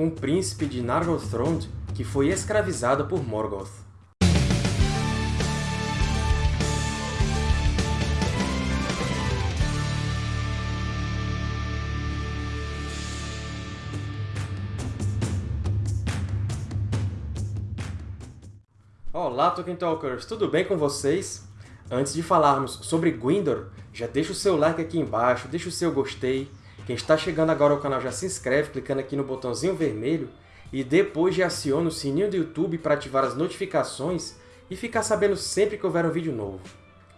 um príncipe de Nargothrond que foi escravizado por Morgoth. Olá, Tolkien Talkers! Tudo bem com vocês? Antes de falarmos sobre Gwyndor, já deixa o seu like aqui embaixo, deixa o seu gostei. Quem está chegando agora ao canal já se inscreve clicando aqui no botãozinho vermelho e depois já aciona o sininho do YouTube para ativar as notificações e ficar sabendo sempre que houver um vídeo novo.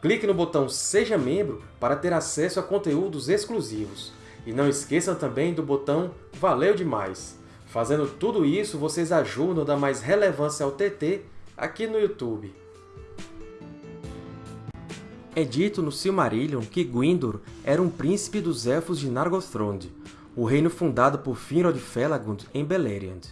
Clique no botão Seja Membro para ter acesso a conteúdos exclusivos. E não esqueçam também do botão Valeu Demais! Fazendo tudo isso, vocês ajudam a dar mais relevância ao TT aqui no YouTube. É dito no Silmarillion que Gwyndor era um príncipe dos Elfos de Nargothrond, o reino fundado por Finrod Felagund em Beleriand.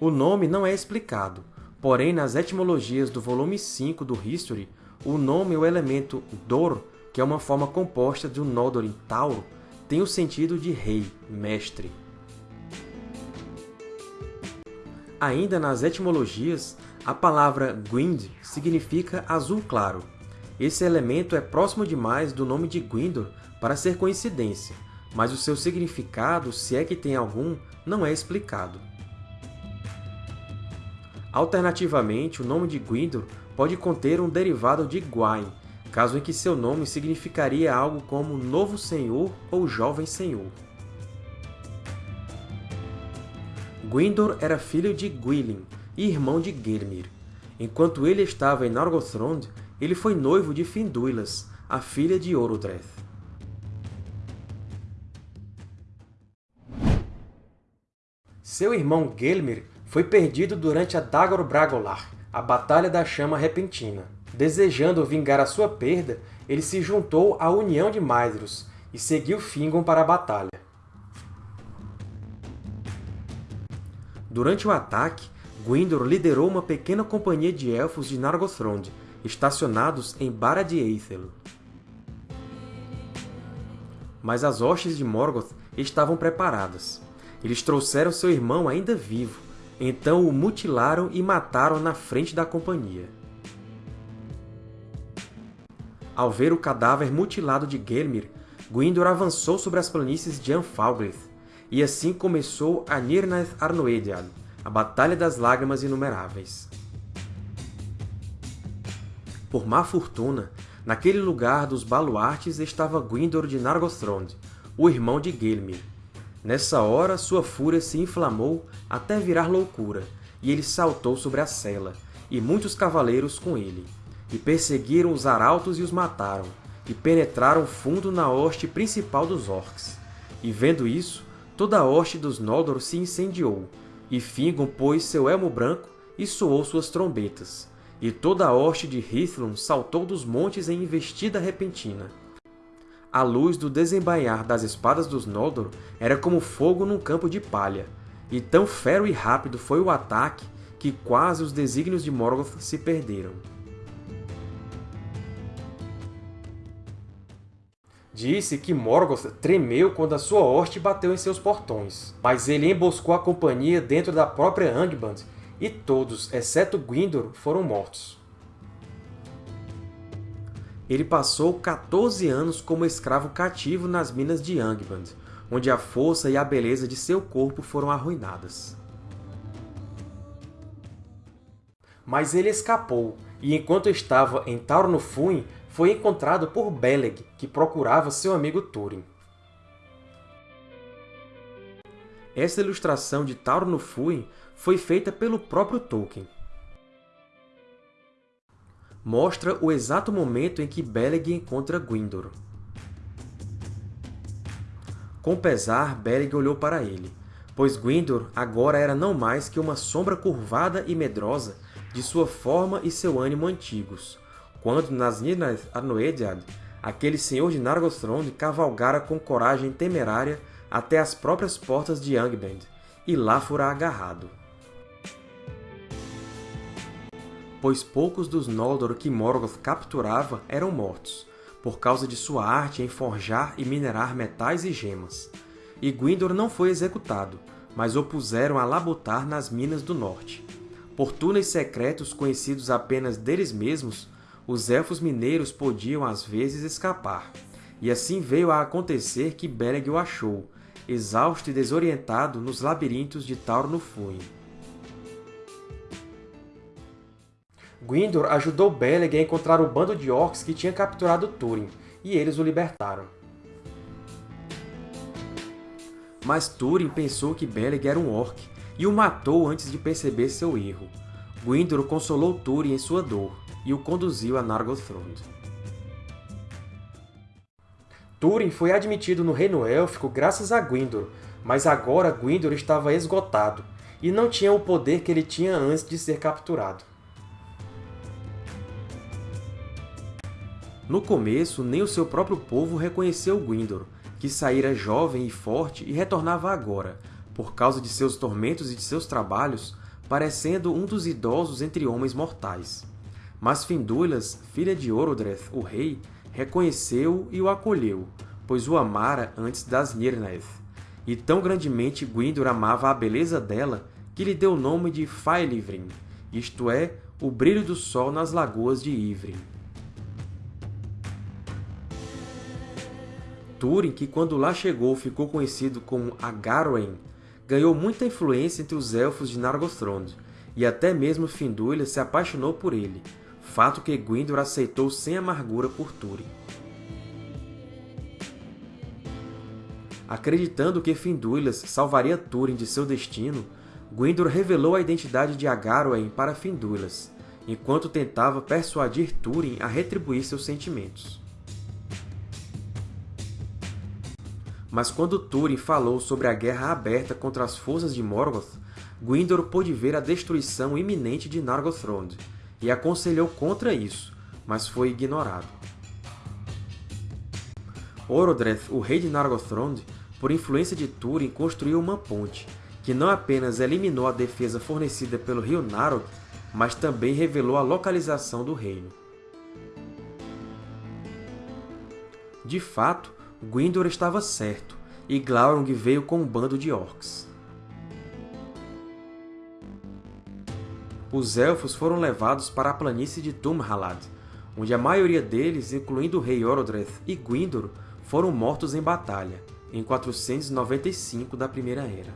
O nome não é explicado, porém nas etimologias do volume 5 do History, o nome e o elemento Dor, que é uma forma composta de um Noldor em Tauro, tem o sentido de rei, mestre. Ainda nas etimologias, a palavra Gwynd significa azul claro. Esse elemento é próximo demais do nome de Gwyndor para ser coincidência, mas o seu significado, se é que tem algum, não é explicado. Alternativamente, o nome de Gwyndor pode conter um derivado de Gwain, caso em que seu nome significaria algo como Novo Senhor ou Jovem Senhor. Gwyndor era filho de Gwilym e irmão de Gelmir. Enquanto ele estava em Nargothrond, ele foi noivo de Finduilas, a filha de Orodreth. Seu irmão Gelmir foi perdido durante a Dagor Bragolar, a Batalha da Chama Repentina. Desejando vingar a sua perda, ele se juntou à União de Maedhros e seguiu Fingon para a batalha. Durante o ataque, Gwyndor liderou uma pequena companhia de Elfos de Nargothrond, estacionados em Barad Eithel. Mas as hostes de Morgoth estavam preparadas. Eles trouxeram seu irmão ainda vivo, então o mutilaram e mataram na frente da companhia. Ao ver o cadáver mutilado de Gelmir, Gwyndor avançou sobre as planícies de Anfalgrith, e assim começou a Nirnaeth Arnoediad, a Batalha das Lágrimas Inumeráveis. Por má fortuna, naquele lugar dos baluartes estava Gwyndor de Nargothrond, o irmão de Gelmir. Nessa hora, sua fúria se inflamou até virar loucura, e ele saltou sobre a cela, e muitos cavaleiros com ele. E perseguiram os arautos e os mataram, e penetraram fundo na hoste principal dos Orcs. E vendo isso, toda a hoste dos Noldor se incendiou, e Fingon pôs seu elmo branco e soou suas trombetas, e toda a hoste de Hithlum saltou dos montes em investida repentina. A luz do desembainhar das espadas dos Noldor era como fogo num campo de palha, e tão fero e rápido foi o ataque que quase os desígnios de Morgoth se perderam. Disse que Morgoth tremeu quando a sua hoste bateu em seus portões, mas ele emboscou a companhia dentro da própria Angband, e todos, exceto Gwyndor, foram mortos. Ele passou 14 anos como escravo cativo nas minas de Angband, onde a força e a beleza de seu corpo foram arruinadas. Mas ele escapou, e enquanto estava em Taurnufuin, foi encontrado por Beleg, que procurava seu amigo Túrin. Essa ilustração de Tauro no Fuin foi feita pelo próprio Tolkien. Mostra o exato momento em que Beleg encontra Gwyndor. Com pesar, Beleg olhou para ele, pois Gwyndor agora era não mais que uma sombra curvada e medrosa de sua forma e seu ânimo antigos, quando nas Nirnaeth Arnoediad, aquele senhor de Nargothrond cavalgara com coragem temerária até as próprias portas de Angband, e lá fora agarrado. Pois poucos dos Noldor que Morgoth capturava eram mortos, por causa de sua arte em forjar e minerar metais e gemas. e Gwyndor não foi executado, mas o puseram a labutar nas Minas do Norte. Por túneis secretos conhecidos apenas deles mesmos, os Elfos Mineiros podiam às vezes escapar, e assim veio a acontecer que Beleg o achou, exausto e desorientado nos labirintos de Tauro no Fúin. Gwyndor ajudou Beleg a encontrar o bando de orcs que tinha capturado Túrin, e eles o libertaram. Mas Túrin pensou que Beleg era um orc, e o matou antes de perceber seu erro. Gwyndor consolou Túrin em sua dor, e o conduziu a Nargothrond. Túrin foi admitido no Reino Élfico graças a Gwyndor, mas agora Gwyndor estava esgotado, e não tinha o poder que ele tinha antes de ser capturado. No começo, nem o seu próprio povo reconheceu Gwyndor, que saíra jovem e forte e retornava agora, por causa de seus tormentos e de seus trabalhos, parecendo um dos idosos entre homens mortais. Mas Finduilas, filha de Orodreth, o rei, reconheceu-o e o acolheu, pois o amara antes das Nirnaeth. E tão grandemente Gwyndor amava a beleza dela que lhe deu o nome de Faelivrin, isto é, o brilho do sol nas lagoas de Ivrin. Túrin, que quando lá chegou ficou conhecido como Agarwen, ganhou muita influência entre os Elfos de Nargothrond, e até mesmo Finduilas se apaixonou por ele, fato que Gwyndor aceitou sem amargura por Túrin. Acreditando que Finduilas salvaria Túrin de seu destino, Gwyndor revelou a identidade de Agarwen para Finduilas, enquanto tentava persuadir Túrin a retribuir seus sentimentos. Mas quando Túrin falou sobre a guerra aberta contra as forças de Morgoth, Gwyndor pôde ver a destruição iminente de Nargothrond, e aconselhou contra isso, mas foi ignorado. Orodreth, o rei de Nargothrond, por influência de Túrin, construiu uma ponte, que não apenas eliminou a defesa fornecida pelo rio Narog, mas também revelou a localização do reino. De fato, Gwyndor estava certo, e Glaurung veio com um bando de orcs. Os Elfos foram levados para a planície de Tumhalad, onde a maioria deles, incluindo o rei Orodreth e Gwyndor, foram mortos em batalha, em 495 da Primeira Era.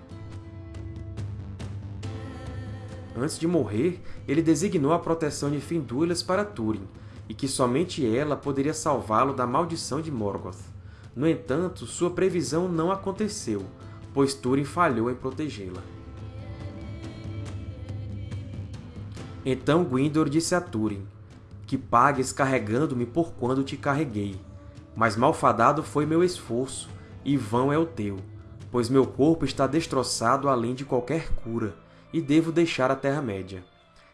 Antes de morrer, ele designou a proteção de Finduilas para Túrin, e que somente ela poderia salvá-lo da maldição de Morgoth. No entanto, sua previsão não aconteceu, pois Túrin falhou em protegê-la. Então Gwyndor disse a Túrin, que pagues carregando-me por quando te carreguei, mas malfadado foi meu esforço, e vão é o teu, pois meu corpo está destroçado além de qualquer cura, e devo deixar a Terra-média.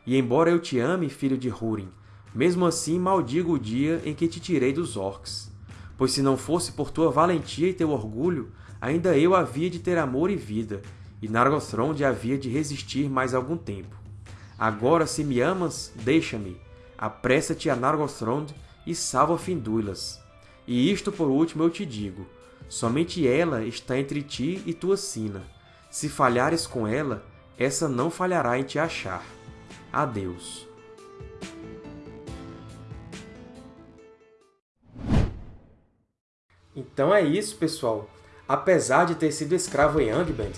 E embora eu te ame, filho de Húrin, mesmo assim maldigo o dia em que te tirei dos orcs pois se não fosse por tua valentia e teu orgulho, ainda eu havia de ter amor e vida, e Nargothrond havia de resistir mais algum tempo. Agora, se me amas, deixa-me, apressa-te a Nargothrond e salva Finduilas. E isto por último eu te digo, somente ela está entre ti e tua sina. Se falhares com ela, essa não falhará em te achar. Adeus. Então é isso, pessoal! Apesar de ter sido escravo em Angband,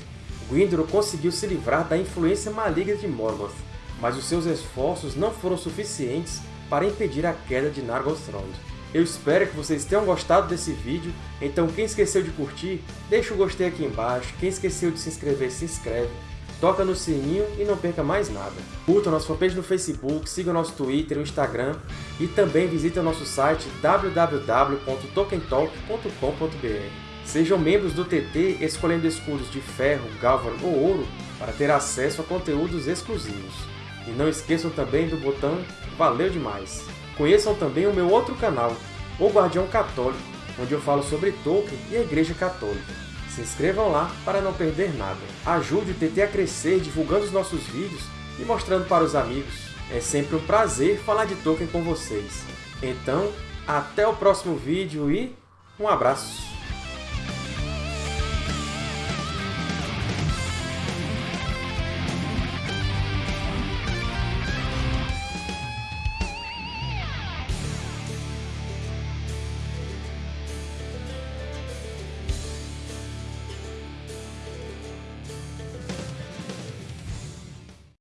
Gwyndor conseguiu se livrar da influência maligna de Morgoth, mas os seus esforços não foram suficientes para impedir a queda de Nargothrond. Eu espero que vocês tenham gostado desse vídeo, então quem esqueceu de curtir, deixa o gostei aqui embaixo, quem esqueceu de se inscrever, se inscreve, toca no sininho e não perca mais nada. Curta nossa fanpage no Facebook, siga nosso Twitter e Instagram e também visite nosso site www.tokentalk.com.br. Sejam membros do TT escolhendo escudos de ferro, galvan ou ouro para ter acesso a conteúdos exclusivos. E não esqueçam também do botão Valeu Demais! Conheçam também o meu outro canal, O Guardião Católico, onde eu falo sobre Tolkien e a Igreja Católica. Se inscrevam lá para não perder nada. Ajude o TT a crescer divulgando os nossos vídeos e mostrando para os amigos. É sempre um prazer falar de Tolkien com vocês. Então, até o próximo vídeo e um abraço!